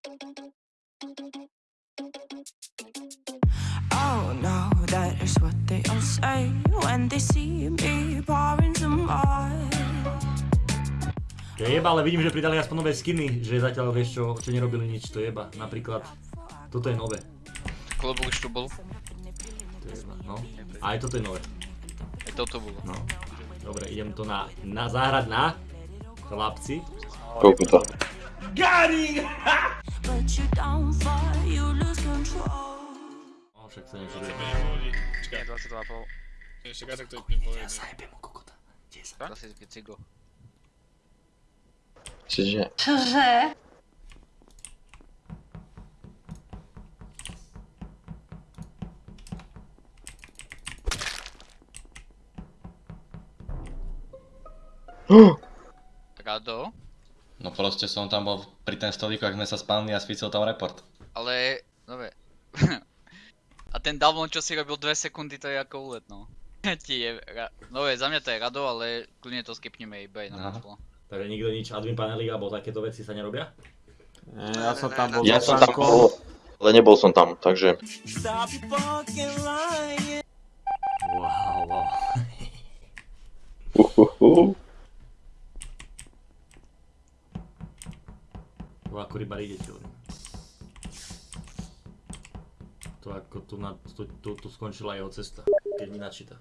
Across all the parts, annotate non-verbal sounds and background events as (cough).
Oh no, that is what they all say when they see me pouring some more. To je jeba, ale vidím, že pridali aspoň nové skiny, že zatiaľ vieš čo, čo nerobili nič, to je jeba. Napríklad, toto je nové. Klobúk už tu bol. To je jeba, no. A aj toto je nové. Aj toto bolo. No. Dobre, idem to na, na zahrať na chlapci. Koľko to? But you don't fall, you lose control. No, však sa niečo Menej deje. ľudí. Čakaj, 22,5. čakaj, tak to vypnem po Ja jednej. zajebem mu kokota. 10. Klasické cigo. Čiže... Čože? Rado. No proste som tam bol pri ten stolíku, ak sme sa spálili a svícil tam report. Ale, dobre. (laughs) A ten download, čo si robil 2 sekundy, to je ako úlet, no. (laughs) Ti je, ra- no je, za mňa to je rado, ale kľudne to skipneme iba aj na matlo. Takže nikto nič, admin panely alebo takéto veci sa nerobia? Nie, ja som tam bol Ja so som tam bol, ale nebol som tam, takže... Wow, wow. Uhuhu. To ako rybári idete len. To ako tu, na, tu, tu, tu skončila jeho cesta, keď mi načíta.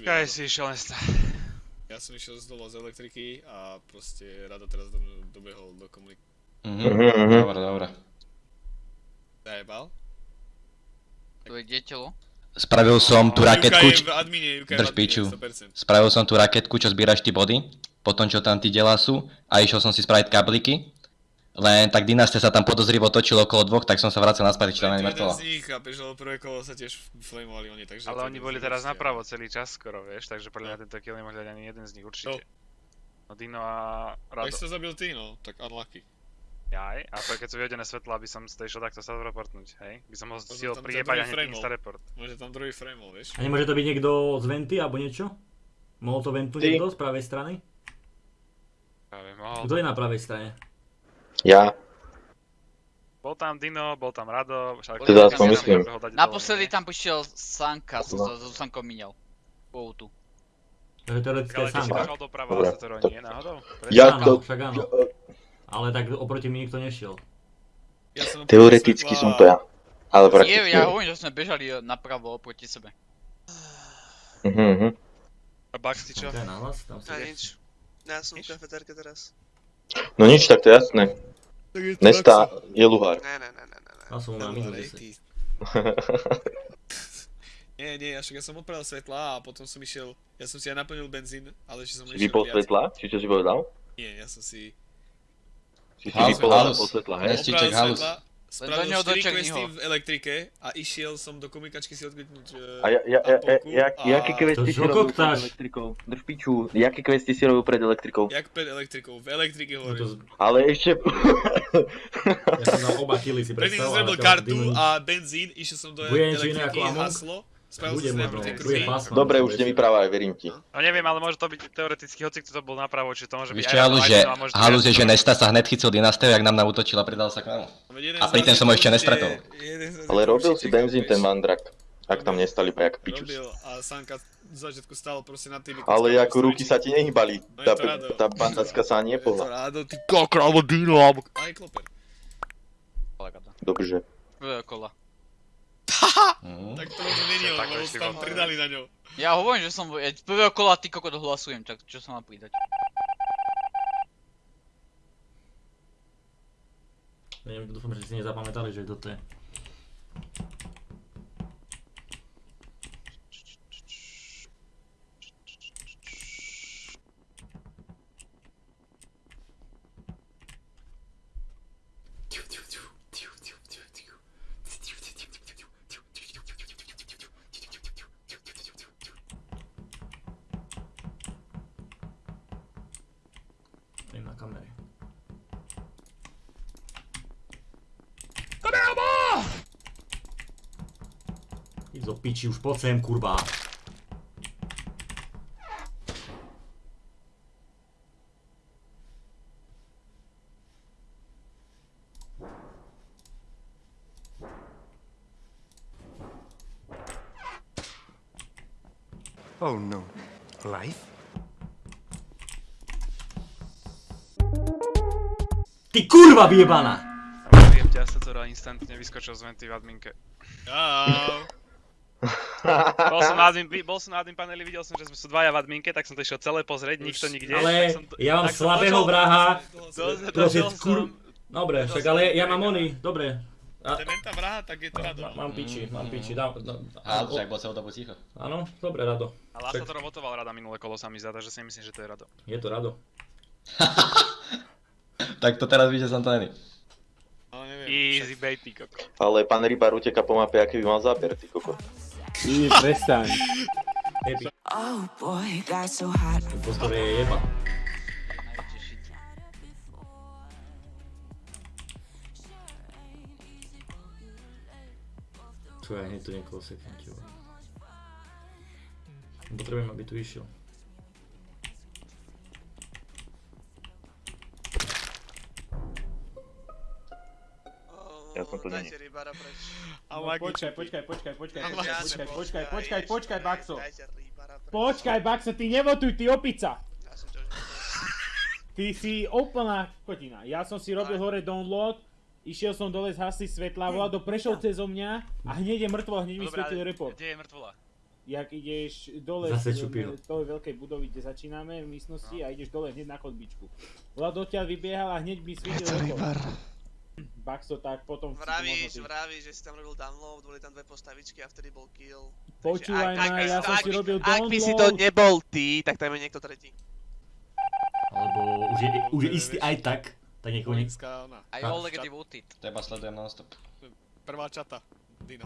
Byť Kaj si išiel nesta. Ja som išiel z dolu z elektriky a proste Rado teraz do mňa dobehol do komunik... Mhm. Mhm, mhm. Dobre, dobre. Zajebal. To je kde telo? Spravil som tú raketku, Juka je č- v admine, Juka je Drž piču. admine, 100%. spravil som tú raketku, čo zbieraš ty body, potom čo tam tí delá sú a išiel som si spraviť kabliky. Len tak dynastia sa tam podozrivo točilo okolo dvoch, tak som sa vracal naspäť, či tam mŕtvola. z nich, chápeš, lebo prvé kolo sa tiež flamovali oni, takže... Ale oni je boli teraz napravo celý čas skoro, vieš, takže podľa mňa tento kill nemohli dať ani jeden z nich určite. No Dino a Tak Rado. si to zabil ty, no, tak unlucky. Jaj, a to keď sú vyhodené svetla, aby som si to išiel takto sa reportnúť, hej? By som ho ten priebať a druhý hneď insta report. Môže tam druhý frame, vieš? A nemôže to byť niekto z venty alebo niečo? Mohol to ventu niekto z pravej strany? Práve mohol. Kto je na pravej strane? Ja. Bol tam Dino, bol tam Rado, však... Teda aspoň myslím. Naposledy tam prišiel Sanka, som sa so Sankom minial. Wow, tu. To je teoretické Ale ty si sám. došol doprava Dobre, to nie je náhodou? Ja to... však áno. Ale tak oproti mi nikto nešiel. Ja som Teoreticky som to ja. Ale Nie, prakticky... ja hovorím, že sme bežali napravo proti sebe. Mhm, mhm. A Bax, ty čo? To je nahlas, tam si. Ja som v kafetérke teraz. No nič, tak to je jasné. Nesta je luhár. Ne, ne, ne, ne, ne. ne. Ja som na minus 10. (laughs) Nie, nie, ja však ja som odpravil svetla a potom som išiel, ja som si aj naplnil benzín, ale že som išiel vypol svetla? Či čo si povedal? Nie, ja som si Si si vypol svetla, hej? Nestíček, opravil halus. Spravil neho 4 doček questy v elektrike a išiel som do komikačky si odkliknúť A ja, ja, ja, ja, jak, jaké questy si robil pred elektrikou? Drž piču, jaké questy si robil pred elektrikou? Jak pred elektrikou, v elektrike No to hovorím. z- Ale ešte... Ja som dal oba killy si Predtým som ale kartu a benzín, išiel som do elektriky, haslo, spravil si. Dobre, už nevyprávaj, verím ti. No neviem, ale môže to byť teoreticky, hoci kto to bol napravo, či to môže byť Víš aj čo, Rado, halus, halus je, že. Nesta sa hned chytil dynastiu, jak nám nautočil a pridal sa k nám. Jeden A z pri tom nás som ho ešte nestretol. Ale robil si benzín ten mandrak. Ak tam nestali pa jak pičus. Robil a Sanka z začiatku stál proste na tým. Ale ako ruky sa ti nehybali. No Tá, tá bandacka sa ani Je to nepohla. rádo, ty kokro, alebo Dino, alebo... Aj kloper. Dobře. Kola. (laughs) Tak to možno není on, Tak to lebo ešte tam pridali na ňo. Ja hovorím, že som ja prvého kola ty kokot hlasujem, tak čo sa má pridať? Neviem, dúfam, že si nezapamätali, že toto je. Piči, už poď sem, kurva. Oh no. Life? Ty kurva vyjebaná! Viem ťa sa to instantne vyskočil z venty v adminke. Čau. Bol som na admin, bol som na admin paneli, videl som, že sme sú dvaja v adminke, tak som to išiel celé pozrieť, nikto nikde. Ale som ja mám slabého vraha. došiel kur... Dobre, však ale ja mám oný, dobre. A, Ten tá vraha, tak je to rado. má- mám piči, mám piči. Dá, dá, A však bol celú dobu ticho. Áno, dobre, Rado. A Lasa to robotoval rada minulé kolo sa mi zdá, takže si myslím, že to je rado. Je to Rado. (laughs) Tak to teraz to není. Ale neviem. Easy bait, ty koko. Ale pán Rybar uteka po mape, aký by mal záber, ty koko. Epic. Oh boy, got so hot. Impostor je jeba. Čo ja hneď tu niekoho sekventil. Potrebujem, aby tu išiel. Ja som Dajte není. No, počkaj, počkaj, počkaj, počkaj, počkaj, počkaj, počkaj, počkaj, počkaj, Baxo. Počkaj, Baxo, ty nevotuj, ty opica. Ty si úplná kotina. Ja som si robil hore download, išiel som dole zhasiť svetla, Vlado prešiel cez mňa a hneď je mŕtvo, hneď mi ale report. kde je mŕtvola? Jak ideš dole Zase z tej veľkej budovy, kde začíname v místnosti a ideš dole hneď na chodbičku. Vlado odtiaľ vybiehal a hneď mi svietil report. Baxo, tak potom Vravíš, vravíš, že si tam robil download, boli tam dve postavičky a vtedy bol kill. Počúvaj ma, ja som si robil Ak by si to download. nebol ty, tak tam je niekto tretí. Alebo už je, už je istý aj tak. Tak niekoho nie... Aj A- Oleg devoted. Teba sledujem non-stop. Prvá čata. Dino.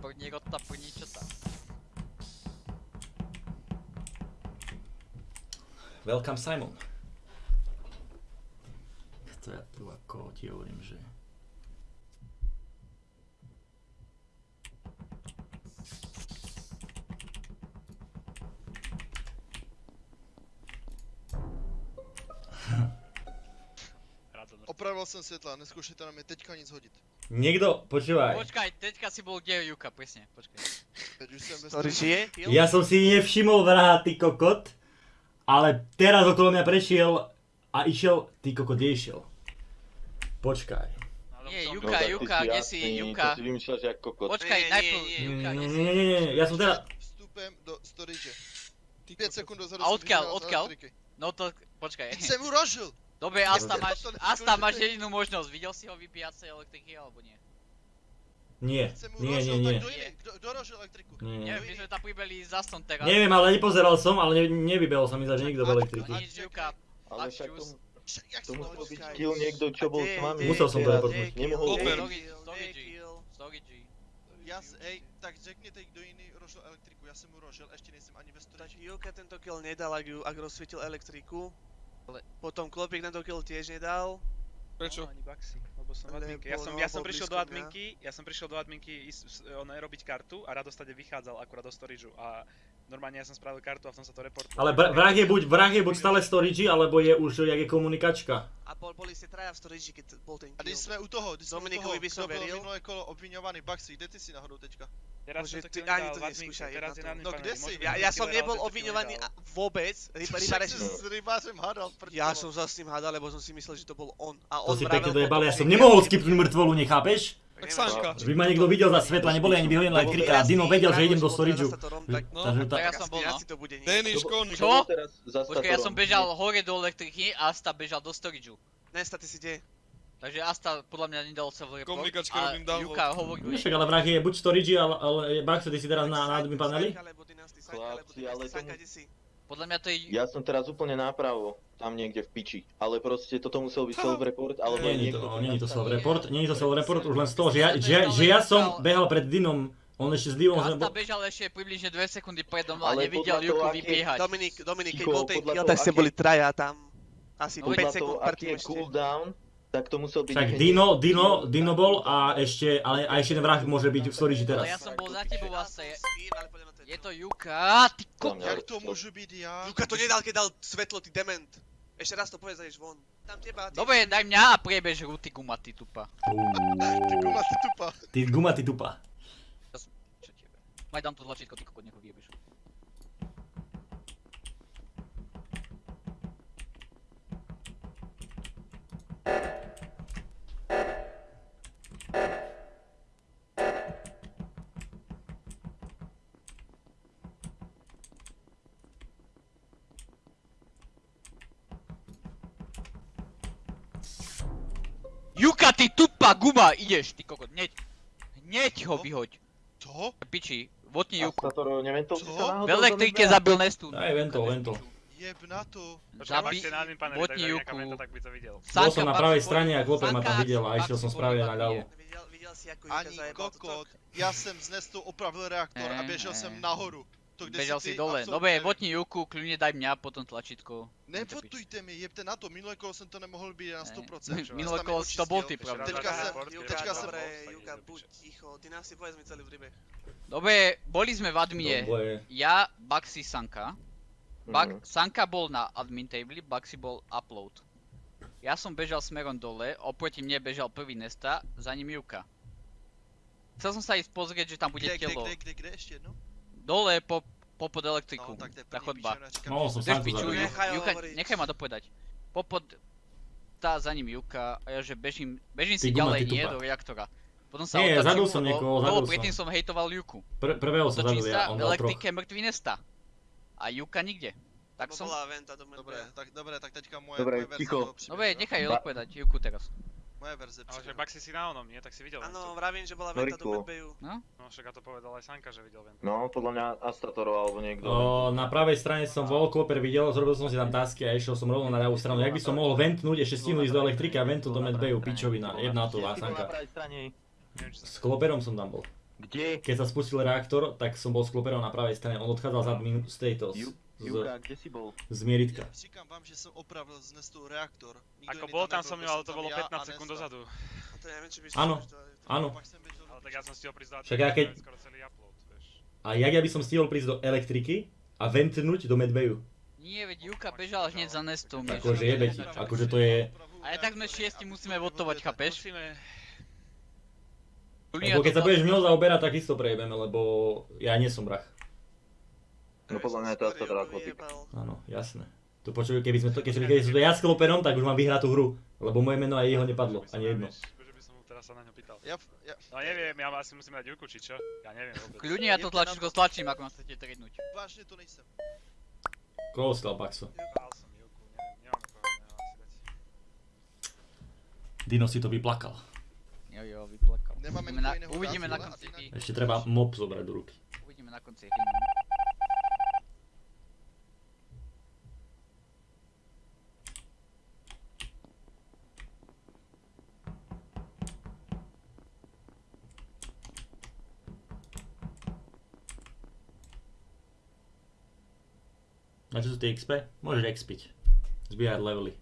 První rota, první čota. Welcome Simon. To ja tu ako ti hovorím, že... Opravil jsem světla, neskúšajte na mě teďka nic hodit. Niekto, počúvaj. Počkaj, teďka si bol kde je Juka, presne, počkaj. Ktorý žije? Ja som si nevšimol vraha, ty kokot. Ale teraz okolo mňa prešiel a išiel, ty kokot, kde išiel? Počkaj. Nie, Juka, ty Juka, kde si, Juka? To si vymýšľaš jak kokot. Počkaj, Nie, najprv, nie, Nie, Juka, nie, nie, nie, ja som teda... Vstupem do storage. 5 Ty sekund dozadu A odkiaľ, odkiaľ? elektriky. No to, počkaj. Jsem uražil! Dobre, Asta máš, Asta máš jedinú možnosť. Videl si ho vypíjať tej elektriky alebo nie? Nie, nie, nie, nie. kdo rožil elektriku? Nie, nie. Neviem, my sme tam pribeli za stom teraz. Neviem, ale nepozeral som, ale ne, nevybehol sa mi za nikto v elektriky. Nič, Juka. Ale Ak však Jak to jsem to musel byť kill niekto, čo bol s vami. Musel som to reportnúť. Nemohol Open. byť. Storage, storage. Já, s- ej, tak řekněte, kdo jiný rožil elektriku, já jsem mu rožil, ještě nejsem ani ve Tak storage. Juka tento kill nedal, ak, ju, ak rozsvietil elektriku. Ale- Potom Klopik tento kill tiež nedal. Prečo? No, ani Baxi, lebo som adminke. Ja som, ja som prišiel do adminky, ja som prišiel do adminky ísť, robiť kartu a Rado stade vychádzal akurát do storageu a normálne ja som spravil kartu a v tom sa to reportovalo. Ale vrah je buď, vrah je buď stále storage, alebo je už, jak je komunikačka. A bol, boli ste traja v storage, keď bol ten A když kill. jsme u toho, když Dominikovi toho, by som veril. minulé kolo obviňovaný Baxi, kde ty si náhodou teďka? Teraz Bože, to ty kill ani to neskúšaj, teraz jedna je to. na admin No, kde si? Ja, ja som nebol kill obviňovaný vôbec. Ryba, ryba, si s rybářem hádal prd Ja som sa s ním hádal, lebo som si myslel, že to bol on. A To on si vravel pekne dojebali, ja som nemohol skipnúť mŕtvolu, nechápeš? Tak Sanka. Že by ma niekto videl za svetla, neboli ani vyhodené elektrika a Dino vedel, že idem do storageu. No, Takže tak ja som bol, no. to bude nie. Denis, kon. Čo? Počkaj, ja som bežal hore do elektriky a Asta bežal do storageu. Nesta, ty si kde? Takže Asta podľa mňa nedal sa v report. Komunikačke robím download. Juka hovoril, No Však ale vrah je buď storage, ale, ale Baxo, ty si teraz na, na admin paneli? Chlapci, ale to- Sanka, kde si? Podľa mňa to je... Ja som teraz úplne nápravo, tam niekde v piči. Ale proste toto musel byť self-report, alebo Nie, nie niekto... to, nie je to self-report, nie je to self-report, už len z toho, že ja, že, ja- že ja som behal pred Dinom, on ešte s Divom, sme Asta bo- bežal ešte približne 2 sekundy predo mnou a Ale nevidel Juku vybiehať. Dominik, Dominik, keď bol ten kill, tak ste boli traja tam. Asi No, 5 Podľa sekúnd predtým ešte. cooldown, Tak to musel byť... Hneď- Dino, Dino, Dino bol a ešte, ale a ešte jeden vrah môže byť v storage Ale teraz. ja som bol za tebou vlastne. Je to. Juka, ty ko... Jak to môže byť ja? Luka to nedal, keď dal svetlo, ty dement. Ešte raz to povedz, ideš von. Tam teba, ty... Dobre, daj mňa a priebež ruty gumaty tupa. Ty guma, ty tupa. Ty guma, ty tupa. Čo tebe? Maj dám to tlačítko, ty kokot, nech ho vyjebeš. Juka, ty tupa guma, ideš, ty kokot, hneď. Hneď ho vyhoď. Čo? Piči, votni Juku. Astator, neventol si sa V náhodou do elektrike zabil Nestu. Aj ventol, ventol. Jeb na to. Tak nejaká Juku. Bol som na pravej strane a Kloper ma tam videl a išiel som správne na Juka Ani kokot. Ja jsem z Nestu opravil reaktor a Eh, běžel eh. jsem nahoru. To, kde Bežal si si dole. Dobre, botni Juku, kľudne daj mňa, potom tlačítko. Nevotujte mi, jebte na to, minulé kolo jsem to nemohl být na Ne. 100%. Minulé Tam je kolo to bol ty, pravda. Teďka Juka, teďka jsem, Dobre, Juka, buď ticho, ty nám si povedz mi celý príbeh. Dobre, boli sme v admine. Ja, Baxi, Sanka. Bak- Mhm. Sanka bol na admin table, Baxi bol upload. Ja som bežal smerom dole, oproti mne bežal prvý Nesta, za ním Juka. Chcel som sa ísť pozrieť, že tam bude kde, kde, telo. kde, kde, kde, ešte jedno? Dole po, popod elektriku. No, tak to je tá chodba. Mohol som sám to piču, zabiť. Ju- Nechaj Juka, nechaj ma dopovedať. Popod tá za ním Juka a ja že bežím, bežím si guma, ďalej nie do reaktora. Potom sa Nie, zabil som niekoho, zabil som. predtým som hejtoval Juku. Pr- prvého som sa, ja, on v elektrike mŕtvý Nesta. A Juka nikde. Tak som... bola venta do Dobre, tak, dobre, tak teďka moje, Dobre, moje ticho. Dobre, nechaj Ba- odpovedať Juku teraz. Moje verze Ale že príbehu. Baxi si na onom, nie? Tak si videl Áno, vravím, že bola No, venta do rýchlo. Medveju. No však a to povedal aj Sanka, že videl ventu. No, podľa mňa Astatorov alebo niekto. O, na pravej strane som bol, Kloper videl, zrobil som si tam tasky a išiel som rovno na ľavú stranu. Jak by som mohol ventnúť, ešte stihnúť ísť do elektriky a ventu do medbeju, pičovina, jedna to Sanka. Neviem, či S Kloperom som tam bol. Kde? Keď sa spustil reaktor, tak som bol s Kloperom na pravej strane, on odchádzal z admin z tejto, z, Juka, kde si bol? z Mieritka. Ja říkám vám, že som opravil z Nestu reaktor. Nikto Ako bol tam som mňa, ale som to bolo ja 15 a sekúnd dozadu. A to neviem, či by Áno. to- Áno. Do Ale tak ja som stihol prísť do Však ja keď- skoro celý upload, vieš. A jak ja by som stihol prísť do elektriky a ventnúť do medbeju? Nie, veď Juka bežal hneď za Nestom. Akože jebe ti, akože to je... A aj tak sme šiesti musíme votovať, chápeš? Musíme... Lebo to keď sa budeš mnou zaoberať, tak isto prejebeme, lebo ja nie som vrah. No podľa mňa je to ako typ. vyjebal. Áno, jasné. To počuj, keby sme to, keď, keď som to ja s Kloperom, tak už mám vyhratú hru. Lebo moje meno aj jeho nepadlo, ani jedno. Že by som mu teraz sa na ňo pýtal. Ja, ja, No neviem, ja asi musím dať Juku, či čo? Ja neviem vôbec. Kľudne ja to tlačítko stlačím, ako ma chcete trednúť. vážne to nejsem. Koho stal Baxo? Dal som Juku, neviem, nemám koho asi dať. Dino si to vyplakal. Jo, jo, vyplakal. Nemáme Uvidíme na, uvidíme na konci. Ešte treba mob zobrať do ruky. Uvidíme na konci Na čo sú tie XP? Môžeš expiť. Zbíjať levely.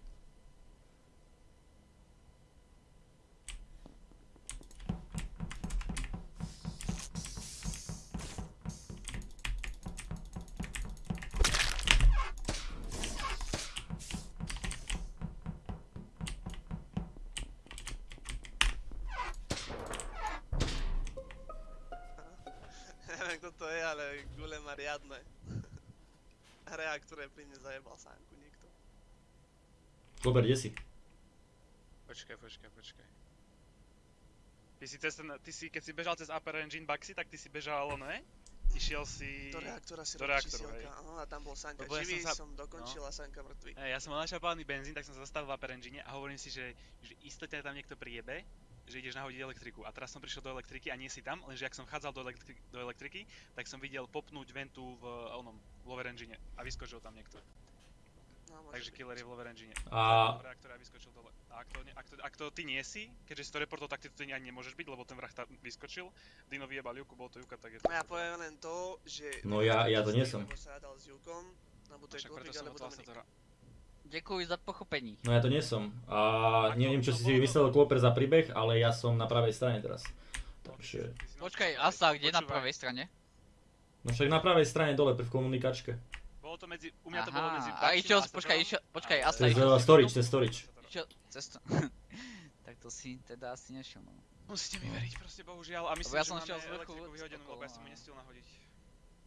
Klober, kde si? Počkaj, počkaj, počkaj. Ty si, cez ten, ty si, keď si bežal cez Upper Engine Baxi, tak ty si bežal, ne? Išiel si... Do reaktora si do reaktoru, hej. áno, a tam bol Sanka Lebo ja živý, som sa- som dokončil a Sanka mŕtvý. Hej, ja som mal načapávaný benzín, tak som sa zastavil v Upper Engine a hovorím si, že, že istotne tam niekto priebe, že ideš nahodiť elektriku. A teraz som prišiel do elektriky a nie si tam, lenže ak som chádzal do, elektri- do elektriky, tak som videl popnúť ventu v onom, v lower engine a vyskočil tam niekto. No, Takže killer je v lower engine. A- V reaktore a vyskočil dole. A ak to, ak, to, ak to ty nie si, keďže si to reportol, tak ty to ani nemôžeš byť, lebo ten vrah tam vyskočil. Dino vyjebal Juku, bol to Juka, tak je to... No ja poviem len to, že... No ja- ja to nie som. Sa s Jukom, alebo to je alebo Dominik. Za pochopení. No ja to nie som. A neviem, čo si si vymyslel Kloper za príbeh, ale ja som na pravej strane teraz. Takže... Počkaj, Asa, kde na pravej strane? No však na pravej strane dole v komunikačke. Bolo to medzi, u mňa to bolo medzi a išiel, počkaj, išiel, počkaj, To Asa, je išiel storage, to je storage. Išiel cesto. (laughs) tak to si teda asi nešiel, no. Musíte mi veriť, proste bohužiaľ. A myslím, ja že som máme elektriku vyhodenú, lebo ja som ju okolo, nestiel nahodiť.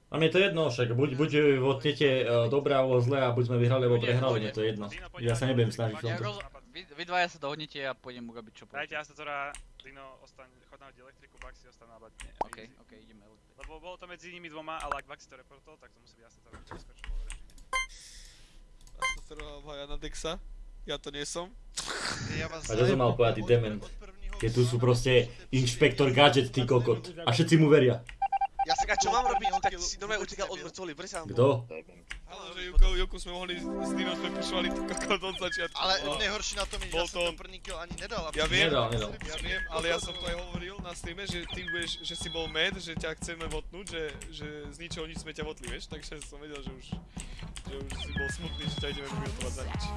A mne to jedno, však buď, buď vodnete uh, dobré alebo zlé a buď sme vyhrali alebo prehrali, mne to je jedno. Ja sa nebudem snažiť v tomto. vy, dvaja sa dohodnete a pôjdem urobiť čo Dajte poviem. Astatora, Dino, ostaň, chod nahodiť elektriku, Baxi ostaň na batne. OK, OK, ideme. Lebo bolo to medzi nimi dvoma, ale ak Baxi to reportol, tak to musí byť Astator, čo skočil obhaja na Dexa. Ja to nie som. Ja vás A čo som mal povedať, dement? Keď tu sú proste inšpektor gadget, ty kokot. A všetci mu veria. Ja sa čo mám robiť, tak si normálne utekal od bri sa Kto? Ale že Juko, Juku sme mohli, s Dinom sme pušovali ty kokot od začiatku. Ale nejhorší na tom je, že ja som to ten on. první kill ani nedal. Ja viem, Nedal, nedal. ja viem, ale ja som to aj hovoril na streame, že ty budeš, že si bol mad, že ťa chceme votnúť, že, že z ničoho nič sme ťa votli, vieš, takže som vedel, že už, že už si bol smutný, že ťa ideme vyvotovať za nič. (laughs)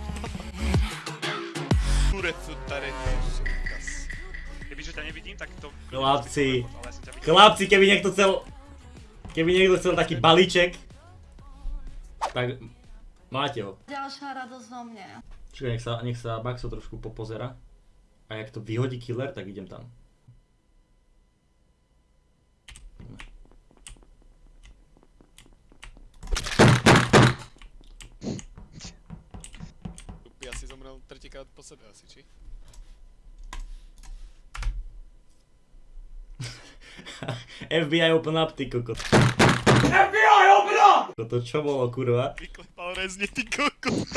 Kurecu taretu, sukas. Kebyže ťa nevidím, tak to... Chlapci, chlapci, keby niekto chcel, keby niekto chcel taký balíček, tak máte ho. Ďalšia radosť zo mne. Čiže nech sa, nech sa Baxo trošku popozera. A jak to vyhodí killer, tak idem tam. Tupi asi zomrel tretíkrát po sebe asi, či? (laughs) FBI open up, ty kokot. FBI open up! Toto čo bolo, kurva? Vyklepal rezne, ty kokot.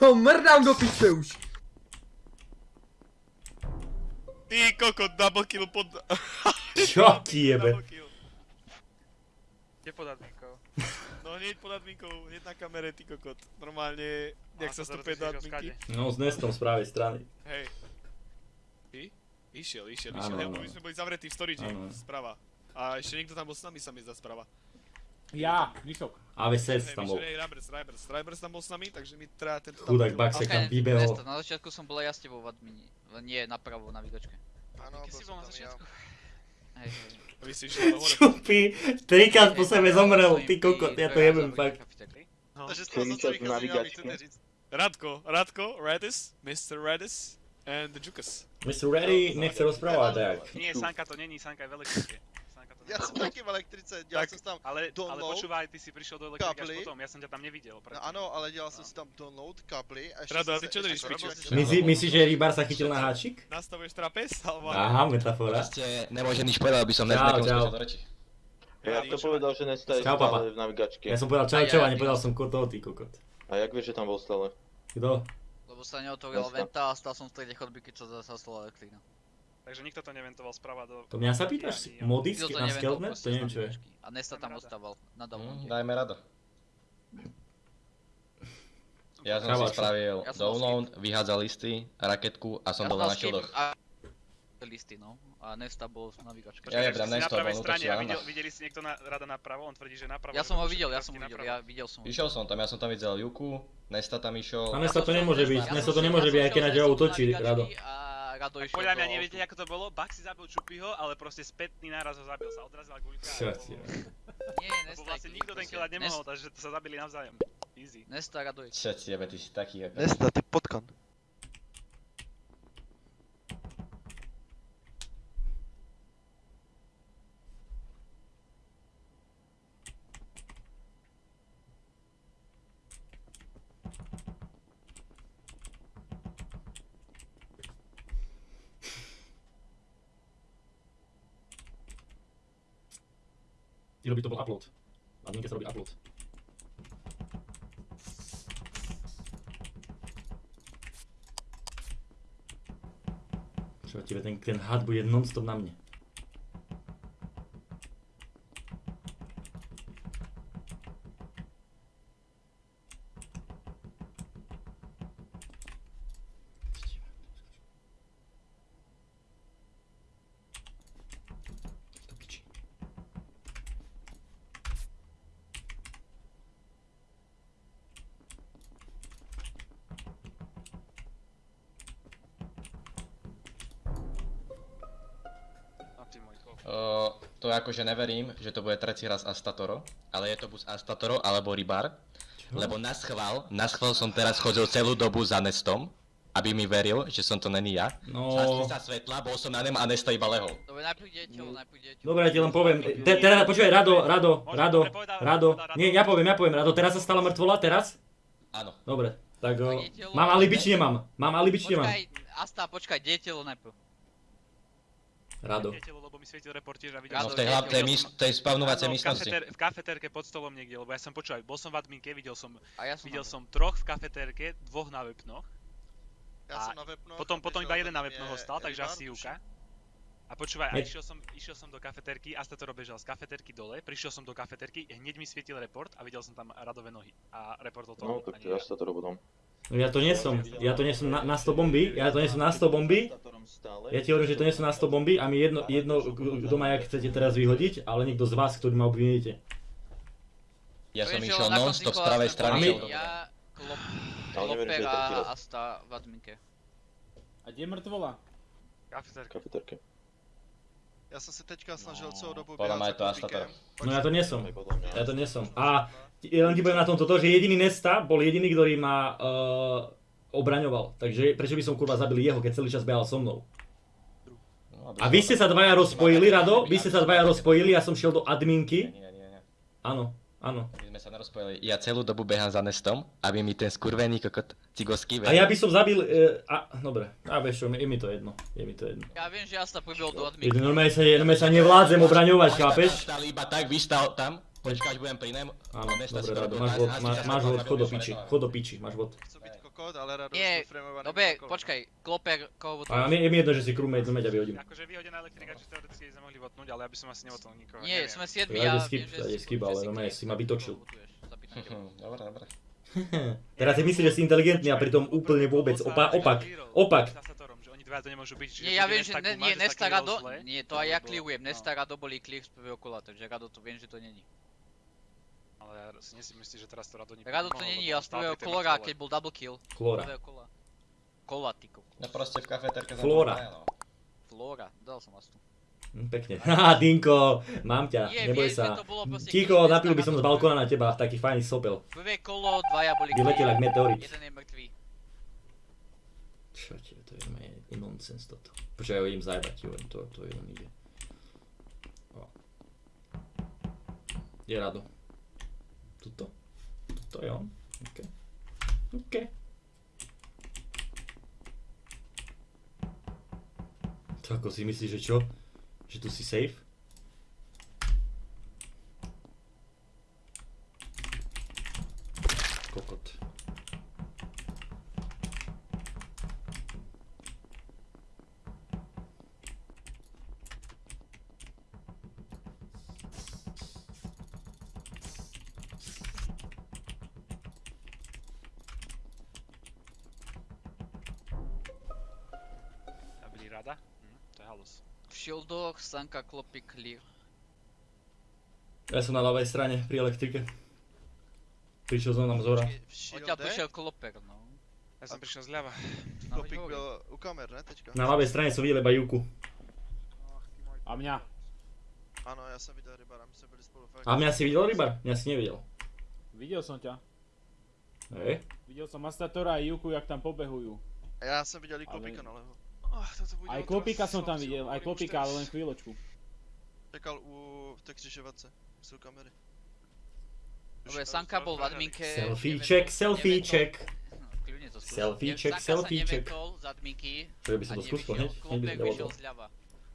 Ho (laughs) mrdám do piče už. Ty kokot, double kill pod... (laughs) Čo ti jebe? Kde pod adminkou? No hneď pod adminkou, hneď na kamere, ty kokot. Normálne, jak sa stupuje do adminky. No, s Nestom z pravej strany. Hej. Išiel, išiel, išiel, lebo áno. my sme boli zavretí v storage sprava. A ešte niekto tam bol s nami, sa mi zdá sprava. Ja, Vyšok. AVSS Hej, tam bol. hej, Rybers, Rybers, Rybers tam bol s nami, takže mi treba tento Chudák double kill. Baxek tam vybehol. Na začiatku som bol ja s tebou v admini. Len nie, napravo, na výdočke. Áno, bol som na tam ja. začiatku? Hej, hej. A. Čupy, trikrát po sebe zomrel, ty kokot, ja to jebem fakt. Takže navigačky. chcete říct. Radko, Radko, Radis, Mr. Radis and the Jukas. Mr. Ready nechce rozprávať, tak. Nie, Sanka to není, Sanka je v elektrike. Sanka to Ja som taký v elektrice, dělal Tak. jsem si tam Ale, ale download, počúvaj, ty si prišiel do elektriky až kabely. potom, ja som ťa tam nevidel. no ano, ale dělal jsem si tam download, kabely a ještě Rado, a ty čo držíš piču? myslíš, že Rybar sa chytil na háčik? Nastavuješ trapez? Alebo... Aha, metafora. Proste nemôže nič povedať, aby som skočil do reči. Ja to povedal, že Nesta je Čau, papa. stále v navigačke. Ja som povedal čau, A ja- čau a nepovedal som kotov, ty kokot. A jak vieš, že tam bol stále? Kto? Lebo sa neotvorila venta a stal som v strede chodby, keď sa zasastala elektrina. Takže nikto to neventoval sprava do... To mňa sa pýtaš? Ani. Mody Nikto na proste To neviem čo je. A Nesta tam ostával na downloade. dajme rado. Ja som si spravil Ja download, vyhádzal listy, raketku a som Ja dole mal na a listy, no. A Nesta bol v navigačke. Ja jebram si na pravej on strane a na videl, videli si niekto na, rada napravo, on tvrdí, že napravo. Ja som ho videl, ja som ho videl, ja videl som ho. Išiel som tam, ja som tam videl Juku, Nesta tam išiel. A Nesta to nemôže byť, ja Nesta to nemôže ja byť, aj keď na útočí, navigačky Rado. Rado išiel podľa mňa neviete, ako to bolo, Baxi zabil Čupyho, ale proste spätný náraz ho zabil, sa odrazila guľka. Čo a ti bolo- je? Nie, Nesta. vlastne nikto ten killať nemohol, takže sa zabili navzájom. Easy. Nesta, Rado išiel. Všetci jebe, ty si taký ako... Nesta, ty potkan. Ty robí to bol upload. Na adminke sa robí upload. Čo tebe ten, ten had bude non-stop na mne. To piči. Uh, to akože neverím, že to bude tretí raz Astatoro, ale je to buď Astatoro alebo Rybar. Lebo na schvál, na schvál som teraz chodil celú dobu za Nestom, aby mi veril, že som to není ja. No. Zhasli sa svetla, bol som na nem a Nesta iba lehol. Dobre, najprv dieťa, najprv dieťa. Dobre, ja ti len poviem. Te, teraz, počúvaj, Rado, Rado, Rado, Rado. Nie, ja poviem, ja poviem, Rado, teraz sa stala mŕtvola, teraz? Áno. Dobre, tak dieťa, mám alibi či nemám? Mám alibi či nemám? Počkaj, Asta, počkaj, dieťa najprv. Rado. Dieťa, lebo mi svietil report tiež a videl No v tej hlavnej mis- som- tej spavnovacej miestnosti. kafetér- V kafetérke pod stolom niekde, lebo ja som počúval, bol som v adminke, videl som, A ja som videl som troch v kafetérke, dvoch na webnoch. Ja a som na webnoch potom, potom iba jeden na webnoch ostal, takže asi. Juka. A počúvaj, a išiel som, išiel som do kafetérky, Astatoro bežal z kafetérky dole, prišiel som do kafetérky, hneď mi svietil report a videl som tam radové nohy. A reportol to No, on, tak to ja sa to potom. No ja to nie som, ja to nie som na, na 100 bomby, ja to nie som na 100 bomby. Ja ti hovorím, že to nie sú na 100 bomby a mi jedno, jedno kto ma jak chcete teraz vyhodiť, ale niekto z vás, ktorý ma obviníte. Ja som išiel non-stop z pravej strany. Ja, Klop, tretí a. Asta v adminke. A kde je mŕtvola? Kafetérka. Kafetérke. Ja som sa teďka snažil dobu mňa behať je to za klubíkem. No ja to nie som, ja to nie som. A len ti poviem na tom toto, že jediný Nesta bol jediný, ktorý ma uh, obraňoval. Takže prečo by som kurva zabil jeho, keď celý čas behal so mnou? No, A vy ste sa dvaja rozpojili, Rado? Vy ste sa dvaja rozpojili, ja som šiel do adminky. Áno, áno. My sme sa nerozpojili. Ja celú dobu behám za Nestom, aby mi ten skurvený kokot cigovský A ja by som zabil... Uh, a, dobre, a vieš čo, je mi to jedno. Je mi to jedno. Ja viem, že Asta pribehol do Je, adminky. normálne, sa, normálne sa nevládzem obraňovať, chápeš? Iba tak, vystal tam, počkať budem pri nem. Áno, Nesta dobre, Rado, máš vod, máš, vod, chod do piči, chod do piči, máš vod. Chcú byť kokot, ale Rado Nie, dobre, počkaj, Kloper, koho A votuješ? mi je mi jedno, že si crewmate, no meď a vyhodím. Akože vyhodená elektrika, či teoreticky sme mohli votnúť, ale ja by som asi nevotnul nikoho. Nie, sme siedmi, Ja viem, že si- skip, že ale Chris, si ma vytočil. (laughs) Dobre, dobre. (laughs) Teraz si myslíš, že si inteligentný a pritom úplne vôbec opa- opak, opak. Dvaja to nemôžu byť, čiže Nie, ja viem, že Nesta ne, nie, Nesta Rado, zle, nie, to aj ja alebo- clearujem, no. Nesta Rado boli clear z prvého kola, takže Rado to viem, že to není. Ale ja si nie si myslíš, že teraz to Rado nie Rado to není, ja z prvého mŕtvole. keď bol double kill. Flora. Kola. Kola, ty kokos. No proste v kafetérke sme Flora. no. Flora, dal som vás tu. Hm, Pekne. (laughs) Haha, Dinko, mám ťa, neboj sa. keď napil by som z balkóna na teba, taký fajný sopel. Prvé kolo, dvaja boli Vyletel jak meteorit. Jeden je mŕtvý. Čo ti, to je normálne nonsens toto. Počkaj, ho idem zajebať, jo, to, to je len ide. Je rado. Tuto? Tuto je on? OK. OK. To ako si myslíš, že čo? Že tu si safe? Sanka, Klopy, clear. Ja som na ľavej strane pri elektrike. Prišiel som nám zhora. V Odtiaľ prišiel Kloper, no. Ja som prišiel zľava. (laughs) Klopík hovorím. byl u kamer, ne teďka? Na ľavej strane som videl iba Juku. A mňa. Ano, já jsem viděl Rybara, my jsme byli spolu fakt. A mňa si videl, Rybar? Mňa si nevidel. Videl som ťa. Hej. Videl som Astatora a Juku, jak tam pobehujú. A já jsem viděl i Klopíka nalevo. Toto bude Aj otras. Klopika som tam videl, aj teraz. ale len chvíľočku. Čekal u v té křižovatce, jsou kamery. Dobre, Sanka bol v adminke. Selfie nevetol- check, selfie nevetol- check. No, kľudne to skús. Selfie Ne- check, Sanka selfie sa check. nevetol z adminky Čo by som to skúsil, hneď? Klopek vyšiel zľava.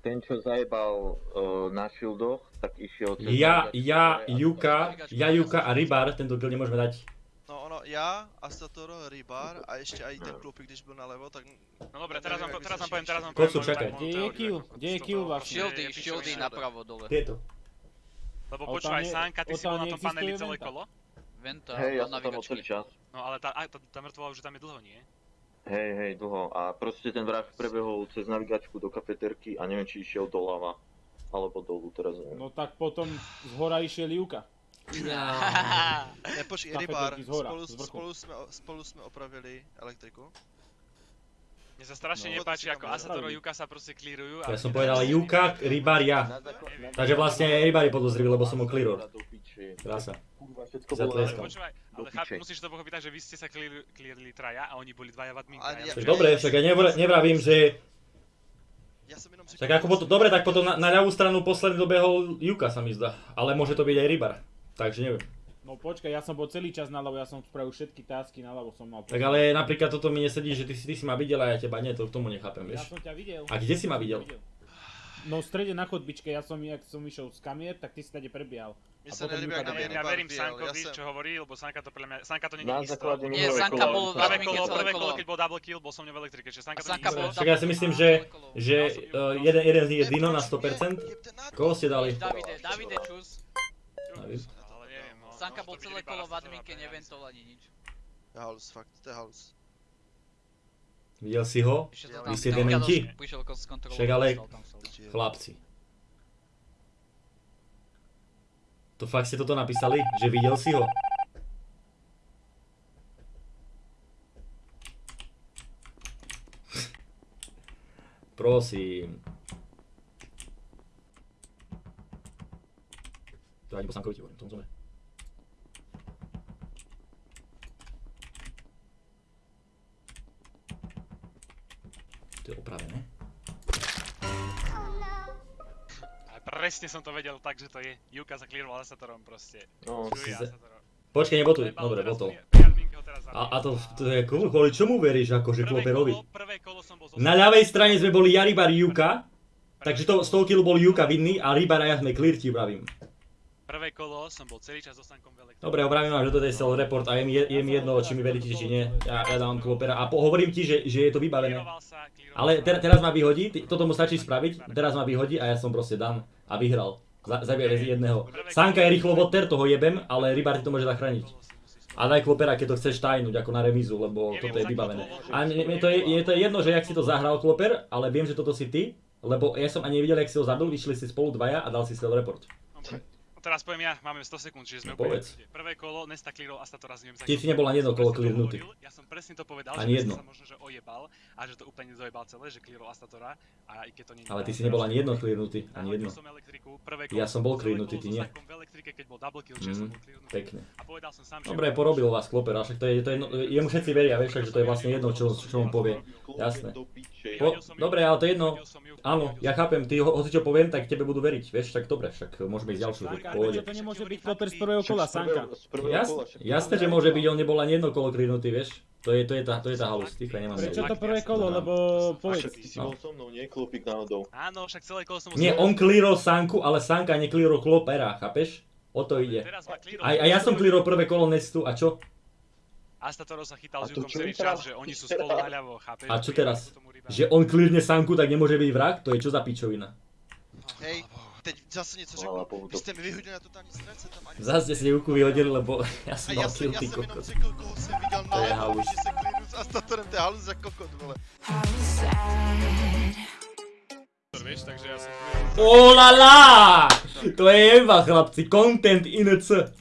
Ten, čo zajebal uh, na shieldoch, tak išiel... Ja, ja, Juka, ja, Juka a Rybar, tento kill nemôžeme dať. No ono, já, Astatoro, Rybar a ještě i ten Klopík, když byl nalevo, tak... No dobre, teraz vám, teraz vám poviem, teraz vám poviem Kocu, čakaj. Kde je ako Kde je bolo. vlastne? Shieldy, shieldy napravo dole. Tieto. Lebo počúvaj, Sanka, ty si bol na tom paneli celé kolo? Venta, Hej, ja som tam celý čas. No ale tá, aj tá, tá mŕtvola už tam je dlho, nie? Hej, hej, dlho. A proste ten vrah prebehol cez navigačku do kafetérky a neviem, či išiel doľava. Alebo dolu, teraz neviem. No tak potom z hora išiel Juka. (laughs) Ne, počkej, Kafetérky Rybar, z hora, spolu, spolu, jsme, spolu jsme opravili elektriku. Mne sa strašne No. nepáči, ako Dobre. Asatoro Juka sa proste clearujú. Ja som povedal Juka, Rybar, ja. Takže vlastne aj Rybar je podozrivý, lebo som ho clearol. Krása. Kurva, všetko Za bolo Ale cháp, musíš to pochopiť tak, že vy ste sa clear- clearili traja a oni boli dvaja v adminke. Ani a ja- Tak viem, dobre, však ja nevr- nevravím, že... Tak ako potom, dobre, tak potom na, na ľavú stranu posledný dobehol Juka sa mi zdá. Ale môže to byť aj Rybar. Takže neviem. No počkaj, ja som bol celý čas naľavo, ja som spravil všetky tasky naľavo som mal. Tak ale napríklad toto mi nesedí, že ty si, ty si ma videl a ja teba nie, to k tomu nechápem, Ja vieš. som ťa videl. A kde si ma videl? No v strede na chodbičke, ja som, jak som išiel z kamier, tak ty si tady prebiehal. Mne sa potom nelíbi, Juka ak na Ja verím Sankovi, ja som- čo hovorí, lebo Sanka to podľa mňa, Sanka to není Na isto. základe Nie, Sanka bol Prvé kolo, prvé kolo, keď bol double kill, bol som mňa v elektrike, čiže Sanka to Sanka není bol isto. Však ja si myslím, že, že uh, jeden, jeden z nich je Dino na 100%. Koho ste dali? Davide, Davide čus. David? No. Sanka môže bol to celé kolo v adminke, neventol ani nič. To je halus, fakt, to je halus. Videl si ho? To Vy ste dementi? Však ale-. Chlapci. To fakt ste toto napísali? Že videl si ho? Prosím. To ani po Sankovi ti hovorím, tomu zome. To je opravené. Presne som to vedel tak, že to je. Juka sa clearoval Asatorom proste. No, si za-. Počkaj, nebotuj. Trebal Dobre, ho teraz A, a to, to je kvôli, kvôli čomu veríš akože Kloperovi? Prvé kolo som bol zo Na ľavej strane sme boli ja, Rybar, Juka, takže to, z toho killu bol Juka vinný a Rybar a ja sme clear ti vravím. Som bol celý čas so Sankom v. Dobre, obravím vám, že toto je cel report a je mi, je mi jedno, či mi veríte, či nie. Ja, ja dávam Klopera a po, hovorím ti, že, že je to vybavené. Ale ter, teraz ma vyhodí, toto mu stačí spraviť, teraz ma vyhodí a ja som proste dan a vyhral. Za, zabije z jedného. Sanka je rýchlo voter, toho jebem, ale Rybar ti to môže zachrániť. A daj Klopera, keď to chceš tajnúť, ako na remizu, lebo toto je vybavené. A mne to je, je to jedno, že jak si to zahral Kloper, ale viem, že toto si ty, lebo ja som ani nevidel, jak si ho zabil, vyšli si spolu dvaja a dal si cel report. Teraz poviem ja, máme 100 sekúnd, čiže sme No, úplne povedz. Prvé kolo, Nesta clearol Astatora z ňom Ty si nebol ani jedno kolo to clearnutý. Ja som presne to povedal, Ani že jedno. Sa možno, že ojebal a že to úplne dojebal celé, že clearol Astatora a aj keď to nie Ale ty si nebol že- ani jedno clearnutý, ani jedno. som elektriku, prvé Ja som bol clearnutý, kolo ty nie. V elektrike, keď bol double kill, čiže som Mm, bol clearnutý. pekne. A povedal som sám, že... Dobre, porobil vás Kloper, a však to je, to je jemu všetci veria, vieš, takže to je vlastne jedno, čo, čo mu povie. Jasné. Po, dobre, ale to je jedno. Áno, ja chápem, ty ho, hoci čo poviem, tak tebe budú veriť, vieš, tak dobre, však môžeme ísť ďalšiu, pohode. to nemôže byť kloper z prvého kola, Sanka? Však- jasné, že môže byť, on nebol ani jedno kolo klinutý, vieš. To je, to je tá, to je tá halus, ticho, nemám Prečo to prvé kolo, lebo povedz. Ty si bol so mnou, nie klopík náhodou. Áno, však celé kolo som. Nie, on clearol Sanku, ale Sanka neklírol Klopera, chápeš? O to ide. A, a ja som clearol prvé kolo Nestu, a čo? Astatoro sa chytal A s to Jukom čo celý čas, že oni sú (laughs) spolu naľavo, chápeš? A čo teraz? Že on clearne Sanku, tak nemôže byť vrah? To je čo za pičovina? Hej, teď zase něco řeknu. Vy jste mi vyhodili na totální ztráce tam ani Zase ste Juku vyhodili, lebo (laughs) já jsem, kill, já ty jsem jenom kokot. řekl, koho jsem viděl To je na halus. že se klínu s Astatorem, to je halus za kokot, vole. Vieš, takže ja som... Oh la la! To je jeba, chlapci, content in C.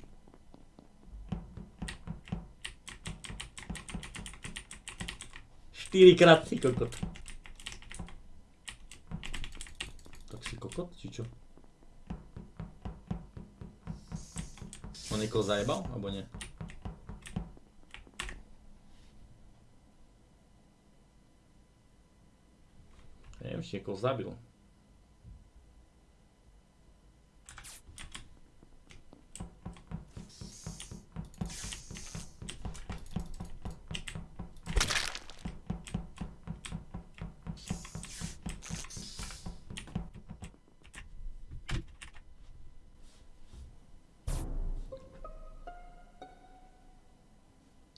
Štyrikrát si kokot. Tak si kokot, či čo? On niekoho zajebal, alebo nie? Neviem, či niekoho zabil.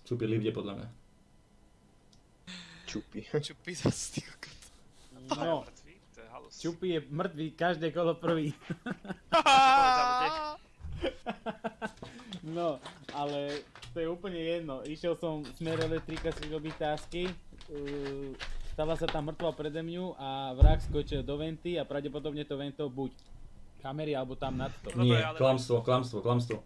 Čupy livde podľa mňa. Čupy. (laughs) Čupy zase, ty kokot. No. Čupy je mŕtvý každé kolo prvý. (laughs) No, ale to je úplne jedno. Išiel som smer elektrika si robiť tásky, uh, stala sa tam mŕtva prede mňu a vrah skočil do venty a pravdepodobne to vento buď kamery alebo tam nad to. Nie, ale- klamstvo, klamstvo, klamstvo.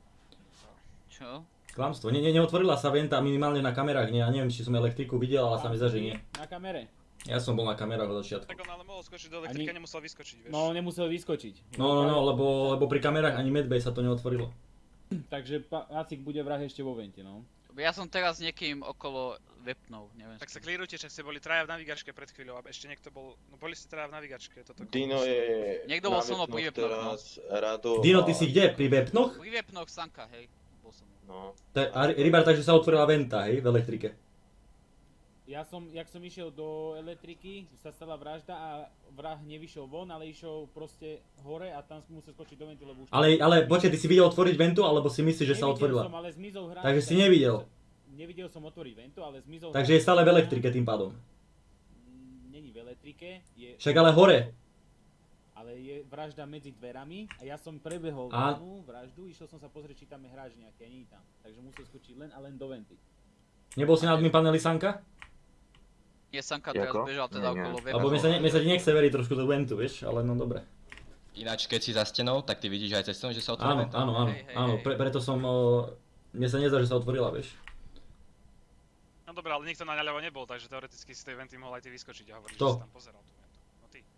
Čo? Klamstvo. Ne, ne, neotvorila sa venta minimálne na kamerách, nie, ja neviem, či som elektriku videl, ale sa mi zdá, že nie. Na kamere. Ja som bol na kamerách od začiatku. Tak on ale mohol skočiť do elektriky a nemusel vyskočiť, vieš. No, nemusel vyskočiť. No, no, no, lebo, lebo pri kamerách ani medbay sa to neotvorilo. (clears throat) Takže Acik bude vrah ešte vo vente, no. Ja som teraz niekým okolo webnou, neviem. Tak sa klírujte, že ste boli traja v navigačke pred chvíľou a ešte niekto bol, no boli ste traja v navigačke, toto Dino je... Niekto bol so mnou pri Webnoch no. Rado Dino, ty si kde? Pri Webnoch? Pri webnoch Sanka, hej. No. Ta- A Rybar, takže sa otvorila venta, hej, v elektrike. Ja som, jak som išiel do elektriky, sa stala vražda a vrah nevyšiel von, ale išiel proste hore a tam musel skočiť do ventu, lebo už... Ale, ale počkaj, ty si videl otvoriť ventu, alebo si myslíš, že sa otvorila? som, ale zmizol hráč. Takže si nevidel. Nevidel som otvoriť ventu, ale zmizol Takže je hráč. stále v elektrike tým pádom. Není v elektrike, je... Však ale hore. Ale je vražda medzi dverami a ja som prebehol A- danú vraždu, išiel som sa pozrieť, či tam je hráč nejaký a nie je tam. Takže musel skočiť len a len do venty. Nebol si na admin paneli Sanka? Nie, Sanka teraz Jako? bežal teda Nie, nie. okolo webnoch. Lebo mi sa, ne, mi sa ti nechce veriť trošku do ventu, vieš, ale no dobre. Ináč, keď si za stenou, tak ty vidíš aj cez stenu, že sa otvorí Áno, áno, áno, áno, pre, preto som, o, mne sa nezdá, že sa otvorila, vieš. No dobré, ale nikto na ľavo nebol, takže teoreticky z tej venty mohol aj ty vyskočiť a hovoriť, Kto? že si tam pozeral.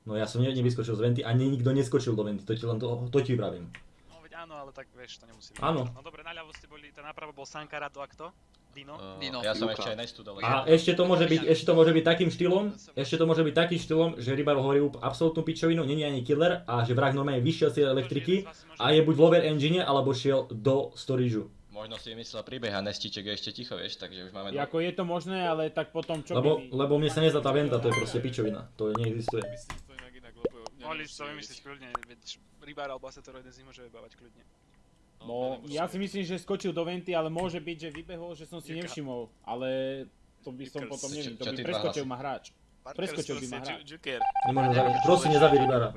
No ja som ne, nevyskočil z venty, ani nikto neskočil do venty, to ti len to, to ti vravím. No veď áno, ale tak vieš, to nemusí byť. Áno. No dobre, naľavo ste boli, ten napravo bol Sanka, Rato a kto? Dino? Dino. Ja som ešte aj Nestu dole. A ešte to môže byť, ešte to môže byť takým štýlom, ešte to môže byť takým štýlom, že Rybar hovorí absolútnu pičovinu, není ani killer a že vrah normálne vyšiel z elektriky a je buď v lower engine alebo šiel do storageu. Možno si vymyslel príbeh a Nestiček je ešte ticho, vieš, takže už máme... Ako je to možné, ale tak potom čo Lebo, by... lebo mne sa nezdá tá venta, to je proste pičovina, to neexistuje. Mohli si to vymyslieť kľudne, veď Rybár alebo Asetoro jeden z nich môže vybávať kľudne. No, ja si myslím, že skočil do venty, ale môže byť, že vybehol, že som si nevšimol. Ale to by som potom neviem, to by preskočil ma hráč. Preskočil by ma hráč. Prosím nezabij Rybara.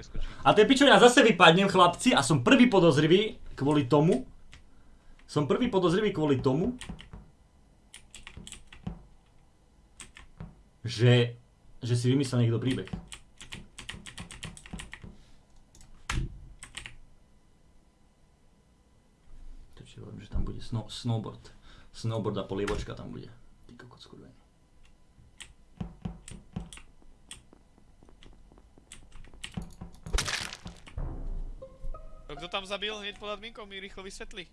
A to je pičovina, zase vypadnem chlapci a som prvý podozrivý kvôli tomu. Som prvý podozrivý kvôli tomu, že, že si vymyslel niekto príbeh. Takže hovorím, že tam bude snow, snowboard. Snowboard a polievočka tam bude. Ty kokot skurvený. Kto tam zabil hneď pod adminkou, mi rýchlo vysvetli.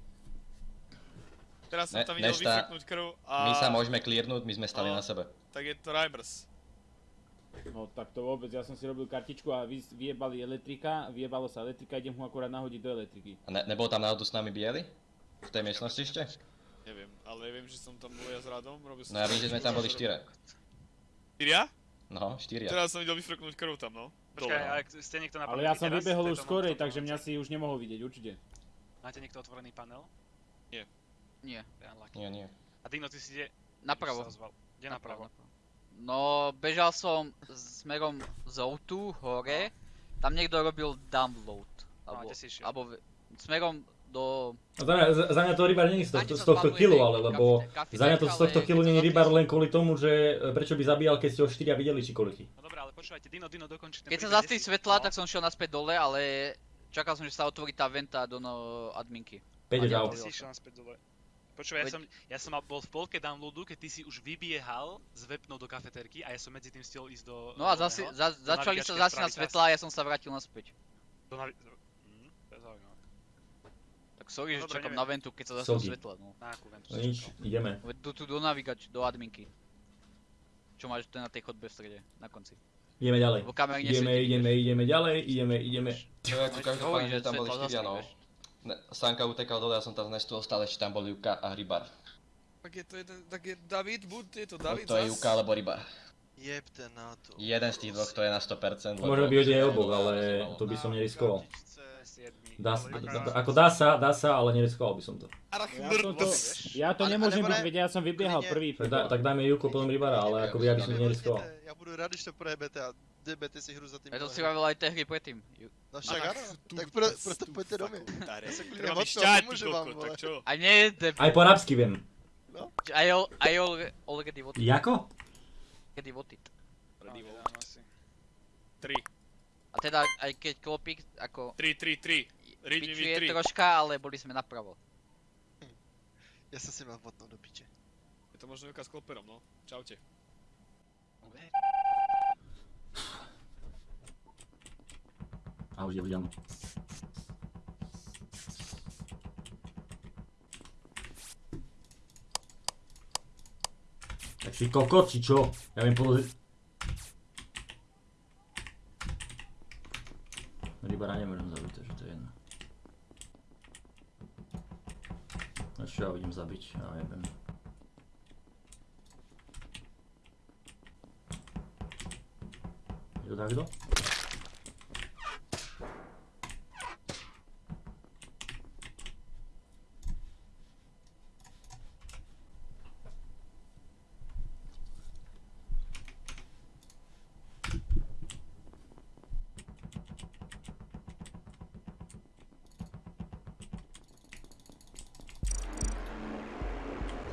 Teraz som Ne, tam videl Nešta, vyfrknúť krv a... My sa môžeme klírnuť, my sme stali No. na sebe. Tak je to Rybers. No tak to vôbec, ja som si robil kartičku a vy, vyjebali elektrika, vyjebalo sa elektrika, idem ho akurát nahodiť do elektriky. A ne, nebol tam náhodou s nami biely? V tej miestnosti ešte? Neviem, ale viem, že som tam bol ja s Radom, robil som... No ja viem, že sme tam boli štyria. Štyria? No, štyria. Teraz som videl vyfrknúť krv tam, no. Počkaj, Dole. a ak ste niekto na Ale ja som vybehol už skorej, takže mňa si už nemohol vidieť, určite. Máte niekto otvorený panel? Nie. Nie. Nie, nie. A Dino, ty si kde? Napravo. Kde napravo? No, bežal som smerom z O2 hore, tam niekto robil download. No, Alebo, alebo smerom do... Za mňa, za, mňa to rybar není z, tohto, z to tohto jednej ale lebo za mňa to z tohto keď není zapíš- len kvôli tomu, že e, prečo by zabíjal, keď ste ho štyria videli či koľky. No dobré, ale počúvajte, Dino, Dino, dokončí ten Keď sa príbeh, zastri kde si- svetla, no. tak som šiel naspäť dole, ale čakal som, že sa otvorí tá venta do no, adminky. Peťo, A čau. Ty si išiel naspäť dole. Počúvaj, ja som, ja som mal- bol v polke downloadu, keď ty si už vybiehal z webnou do kafetérky a ja som medzi tým stihol ísť do... No a zasi, za, začali sa zasi na svetla a ja som sa vrátil naspäť. Do navi... Hm, to je zaujímavé. Tak sorry, No že dobre, čakám neviem. na ventu, keď sa Sorry. svetla. No. Na akú ventu No nič, ideme. Veď tu, tu do navigač, do adminky. Čo máš tu na tej chodbe v strede, na konci. Ideme ďalej. Ideme, ideme, ideme ďalej, ideme, ideme. No ako každopádne, že že tam boli štyria, no. Sanka utekal dole, ja som tam z Nestu ostal, ešte tam boli Juka a Rybar. Tak je to jeden, tak je David, buď je to No, David to je. Juka alebo Rybar. Jebte na to. Jeden z tých dvoch to je na 100%. lebo- Môžeme byť aj obok, ale to by som neriskoval. Dá, dá, ako dá sa, dá sa, ale neriskoval by som to. Ja, som to, ja to nemôžem byť, veď ja som vybiehal nie. prvý. Tak, dá, tak dajme Juko, potom Rybara, ale ako by ja by som to neriskoval. Ja budu rád, když to projebete a debete si hru za tým. Ja to si hovoril aj tie hry predtým. No však áno, tak pro, proto poďte do mňa. Ja sa kľudne Robíš mocno šťať, ty pomôžem vám, vole. A nie, debil. Aj po arabsky viem. I al- already voted. Jako? Already voted. Ready No, vote. A teda aj keď klopík ako... 3, 3, 3. Ridivý 3. troška, ale boli sme napravo. Hm. Ja som si mal vodnou do piče. Je to možno Juka s kloperom, no. Čaute. Okay. Ahoj, ďalej. Tak si kokot, či čo? Ja viem podozrieť... idem zabiť, ja neviem. Je to takto?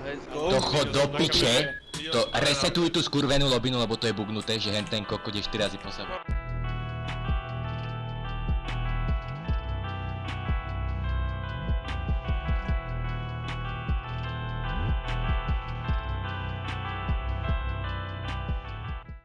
Let's go. To chod do Na piče, to resetuj tú skurvenú lobinu, lebo to je bugnuté, že hen ten kokot je 4 razy po sebe.